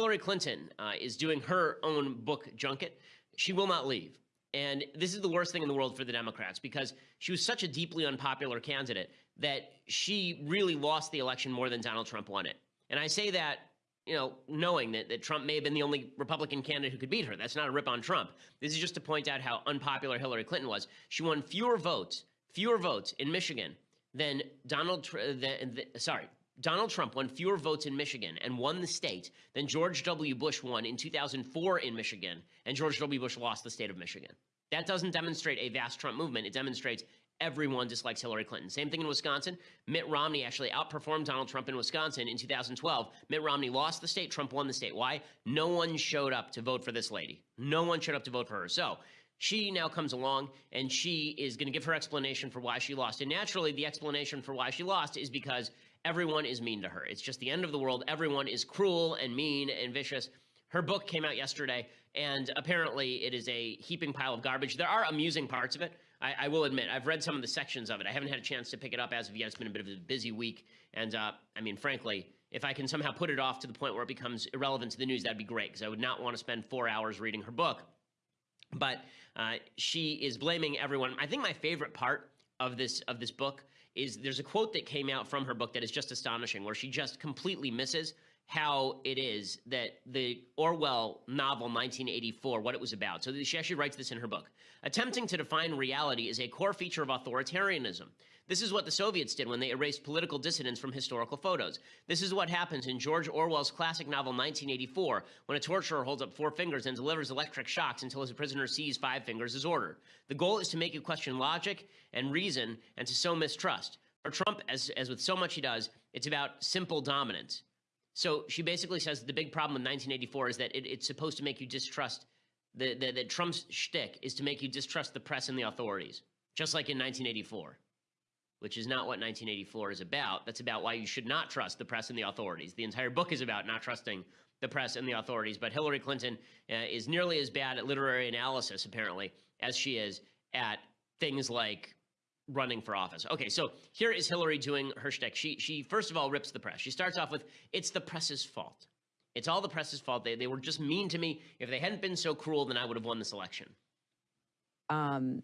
Hillary Clinton uh, is doing her own book junket. She will not leave. And this is the worst thing in the world for the Democrats because she was such a deeply unpopular candidate that she really lost the election more than Donald Trump won it. And I say that, you know, knowing that, that Trump may have been the only Republican candidate who could beat her. That's not a rip on Trump. This is just to point out how unpopular Hillary Clinton was. She won fewer votes, fewer votes in Michigan than Donald, than, sorry, Donald Trump won fewer votes in Michigan and won the state than George W. Bush won in 2004 in Michigan, and George W. Bush lost the state of Michigan. That doesn't demonstrate a vast Trump movement. It demonstrates everyone dislikes Hillary Clinton. Same thing in Wisconsin. Mitt Romney actually outperformed Donald Trump in Wisconsin in 2012. Mitt Romney lost the state, Trump won the state. Why? No one showed up to vote for this lady. No one showed up to vote for her. So she now comes along and she is going to give her explanation for why she lost. And naturally, the explanation for why she lost is because everyone is mean to her. It's just the end of the world. Everyone is cruel and mean and vicious. Her book came out yesterday, and apparently it is a heaping pile of garbage. There are amusing parts of it. I, I, will admit, I've read some of the sections of it. I haven't had a chance to pick it up as of yet. It's been a bit of a busy week. And uh, I mean, frankly, if I can somehow put it off to the point where it becomes irrelevant to the news, that'd be great, because I would not want to spend four hours reading her book. But uh, she is blaming everyone. I think my favorite part of this of this book is there's a quote that came out from her book that is just astonishing, where she just completely misses how it is that the Orwell novel 1984, what it was about. So she actually writes this in her book. Attempting to define reality is a core feature of authoritarianism. This is what the Soviets did when they erased political dissidents from historical photos. This is what happens in George Orwell's classic novel 1984, when a torturer holds up four fingers and delivers electric shocks until his prisoner sees five fingers as ordered. The goal is to make you question logic and reason and to sow mistrust. For Trump, as, as with so much he does, it's about simple dominance. So she basically says the big problem with 1984 is that it, it's supposed to make you distrust the, the, the Trump's shtick is to make you distrust the press and the authorities, just like in 1984, which is not what 1984 is about. That's about why you should not trust the press and the authorities. The entire book is about not trusting the press and the authorities. But Hillary Clinton uh, is nearly as bad at literary analysis, apparently, as she is at things like running for office. Okay, so here is Hillary doing her shtick. She, she first of all rips the press. She starts off with, it's the press's fault. It's all the press's fault. They, they were just mean to me. If they hadn't been so cruel, then I would have won this election. Um,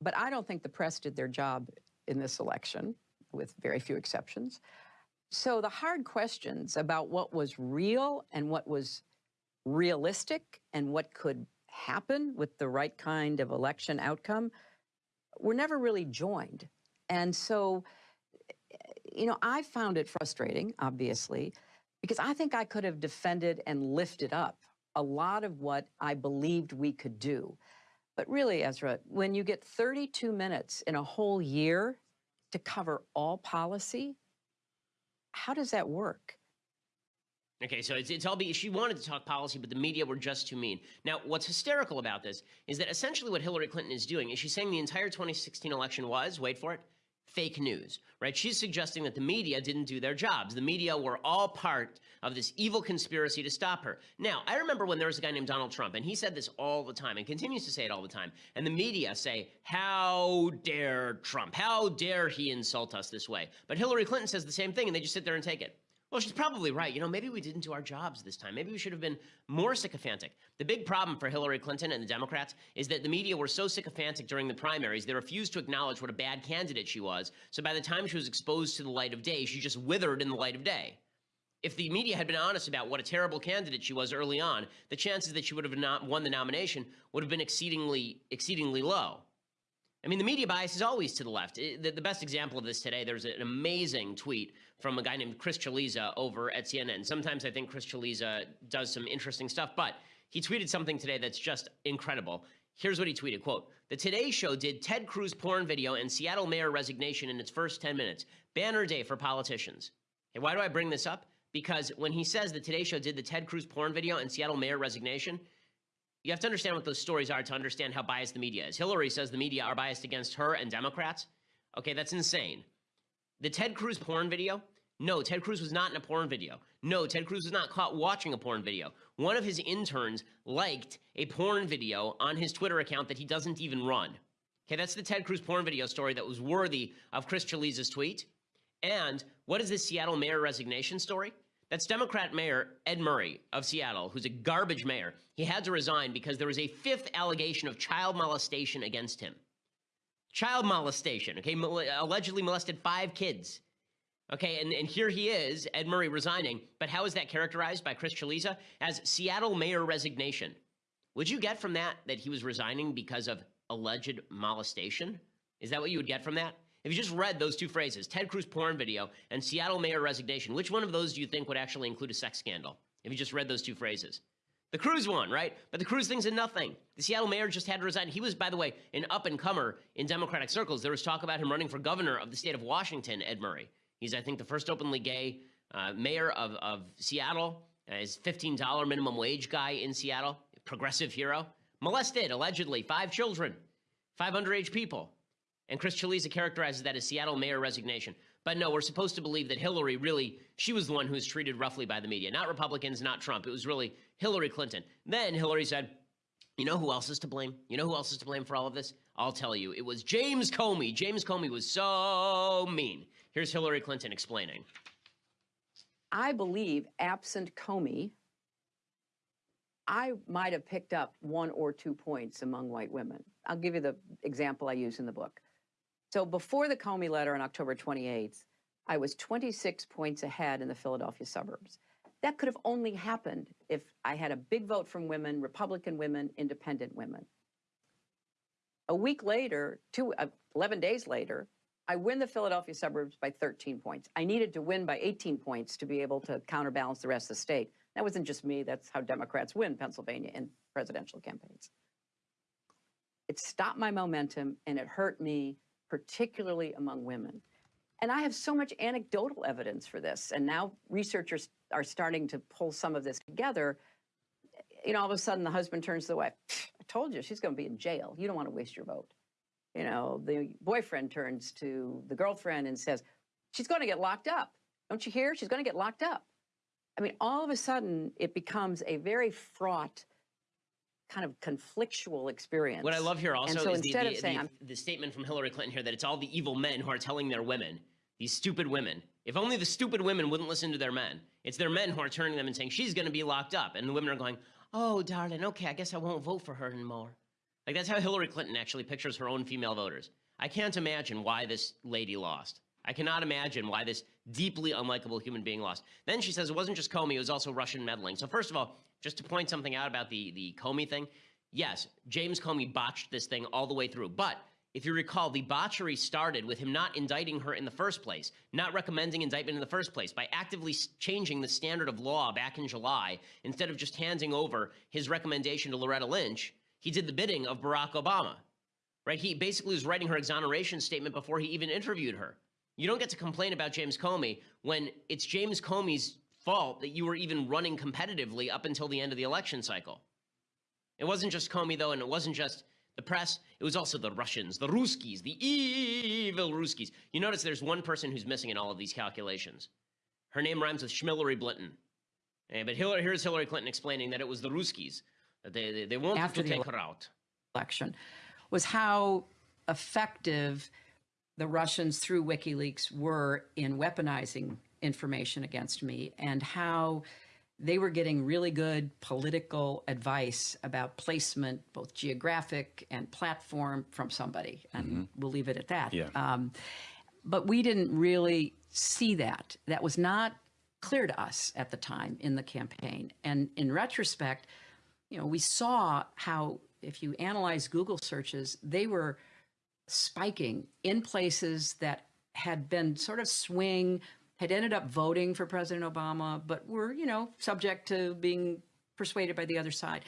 but I don't think the press did their job in this election, with very few exceptions. So the hard questions about what was real and what was realistic and what could happen with the right kind of election outcome were never really joined. And so, you know, I found it frustrating, obviously, because I think I could have defended and lifted up a lot of what I believed we could do. But really, Ezra, when you get 32 minutes in a whole year to cover all policy, how does that work? Okay, so it's, it's all be she wanted to talk policy, but the media were just too mean. Now, what's hysterical about this is that essentially what Hillary Clinton is doing is she's saying the entire 2016 election was, wait for it, fake news, right? She's suggesting that the media didn't do their jobs. The media were all part of this evil conspiracy to stop her. Now, I remember when there was a guy named Donald Trump, and he said this all the time and continues to say it all the time. And the media say, how dare Trump? How dare he insult us this way? But Hillary Clinton says the same thing, and they just sit there and take it. Well, she's probably right. You know, maybe we didn't do our jobs this time. Maybe we should have been more sycophantic. The big problem for Hillary Clinton and the Democrats is that the media were so sycophantic during the primaries, they refused to acknowledge what a bad candidate she was. So by the time she was exposed to the light of day, she just withered in the light of day. If the media had been honest about what a terrible candidate she was early on, the chances that she would have not won the nomination would have been exceedingly, exceedingly low. I mean, the media bias is always to the left. The, best example of this today, there's an amazing tweet from a guy named Chris Cillizza over at CNN. Sometimes I think Chris Cillizza does some interesting stuff, but he tweeted something today that's just incredible. Here's what he tweeted, quote, The Today Show did Ted Cruz porn video and Seattle mayor resignation in its first 10 minutes. Banner day for politicians. Hey, why do I bring this up? Because when he says the Today Show did the Ted Cruz porn video and Seattle mayor resignation, you have to understand what those stories are to understand how biased the media is. Hillary says the media are biased against her and Democrats. Okay, that's insane. The Ted Cruz porn video? No, Ted Cruz was not in a porn video. No, Ted Cruz was not caught watching a porn video. One of his interns liked a porn video on his Twitter account that he doesn't even run. Okay, that's the Ted Cruz porn video story that was worthy of Chris Cillizza's tweet. And what is this Seattle mayor resignation story? That's Democrat Mayor Ed Murray of Seattle, who's a garbage mayor. He had to resign because there was a fifth allegation of child molestation against him. Child molestation, okay? Mol- allegedly molested five kids. Okay, and, and here he is, Ed Murray resigning. But how is that characterized by Chris Cillizza? As Seattle mayor resignation. Would you get from that that he was resigning because of alleged molestation? Is that what you would get from that? If you just read those two phrases, Ted Cruz porn video and Seattle mayor resignation, which one of those do you think would actually include a sex scandal? If you just read those two phrases. The Cruz one, right? But the Cruz thing's a nothing. The Seattle mayor just had to resign. He was, by the way, an up and comer in Democratic circles. There was talk about him running for governor of the state of Washington, Ed Murray. He's, I think, the first openly gay uh, mayor of, of Seattle. Uh, he's $15 minimum wage guy in Seattle, progressive hero. Molested, allegedly, five children, five underage people. And Chris Cillizza characterizes that as Seattle mayor resignation. But no, we're supposed to believe that Hillary really, she was the one who was treated roughly by the media, not Republicans, not Trump. It was really Hillary Clinton. Then Hillary said, you know who else is to blame? You know who else is to blame for all of this? I'll tell you. It was James Comey. James Comey was so mean. Here's Hillary Clinton explaining. I believe, absent Comey, I might have picked up one or two points among white women. I'll give you the example I use in the book. So before the Comey letter on October 28th, I was 26 points ahead in the Philadelphia suburbs. That could have only happened if I had a big vote from women, Republican women, independent women. A week later, two, uh, 11 days later, I win the Philadelphia suburbs by 13 points. I needed to win by 18 points to be able to counterbalance the rest of the state. That wasn't just me, that's how Democrats win Pennsylvania in presidential campaigns. It stopped my momentum and it hurt me, particularly among women. And I have so much anecdotal evidence for this. And now researchers are starting to pull some of this together. You know, all of a sudden the husband turns to the wife, I told you she's going to be in jail. You don't want to waste your vote. You know, the boyfriend turns to the girlfriend and says, she's going to get locked up. Don't you hear? She's going to get locked up. I mean, all of a sudden it becomes a very fraught, kind of conflictual experience. What I love here also so is the, instead the, of saying, the, the statement from Hillary Clinton here that it's all the evil men who are telling their women, these stupid women. If only the stupid women wouldn't listen to their men. It's their men who are turning them and saying, she's going to be locked up. And the women are going, oh, darling, okay, I guess I won't vote for her anymore. Like, that's how Hillary Clinton actually pictures her own female voters. I can't imagine why this lady lost. I cannot imagine why this deeply unlikable human being lost. Then she says it wasn't just Comey, it was also Russian meddling. So, first of all, just to point something out about the, the Comey thing, yes, James Comey botched this thing all the way through. But if you recall, the botchery started with him not indicting her in the first place, not recommending indictment in the first place, by actively changing the standard of law back in July. Instead of just handing over his recommendation to Loretta Lynch, he did the bidding of Barack Obama. Right? He basically was writing her exoneration statement before he even interviewed her. You don't get to complain about James Comey when it's James Comey's fault that you were even running competitively up until the end of the election cycle. It wasn't just Comey, though, and it wasn't just the press. It was also the Russians, the Ruskies, the evil Ruskies. You notice there's one person who's missing in all of these calculations. Her name rhymes with Schmillery Blinton. Eh, but Hillary, here's Hillary Clinton explaining that it was the Ruskies. That they, they, they wanted After to the take her out. election was how effective the Russians through WikiLeaks were in weaponizing information against me and how they were getting really good political advice about placement, both geographic and platform from somebody. And we'll leave it at that. Yeah. Um, but we didn't really see that. That was not clear to us at the time in the campaign. And in retrospect, you know, we saw how if you analyze Google searches, they were spiking in places that had been sort of swing, had ended up voting for President Obama, but were, you know, subject to being persuaded by the other side.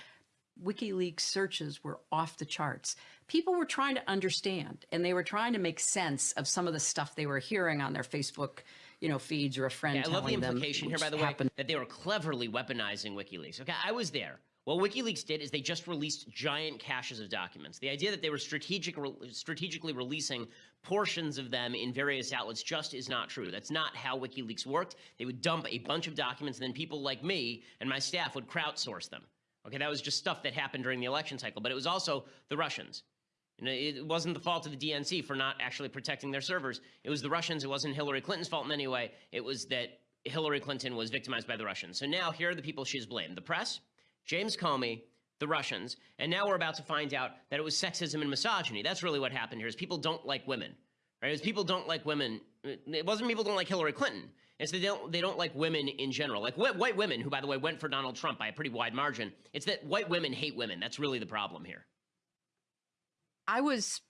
WikiLeaks searches were off the charts. People were trying to understand and they were trying to make sense of some of the stuff they were hearing on their Facebook, you know, feeds or a friend Yeah, I love the implication here, by the way, happened that they were cleverly weaponizing WikiLeaks. Okay, I was there. What WikiLeaks did is they just released giant caches of documents. The idea that they were strategic, strategically releasing portions of them in various outlets just is not true. That's not how WikiLeaks worked. They would dump a bunch of documents, and then people like me and my staff would crowdsource them. Okay, that was just stuff that happened during the election cycle, but it was also the Russians. It wasn't the fault of the DNC for not actually protecting their servers. It was the Russians. It wasn't Hillary Clinton's fault in any way. It was that Hillary Clinton was victimized by the Russians. So now here are the people she's blamed the press, James Comey, the Russians, and now we're about to find out that it was sexism and misogyny. That's really what happened here is people don't like women, right? Is people don't like women. It wasn't people don't like Hillary Clinton. It's they don't, they don't like women in general. Like wh white women, who, by the way, went for Donald Trump by a pretty wide margin. It's that white women hate women. That's really the problem here. I was...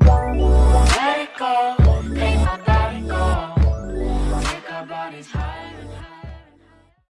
Let it go, let go.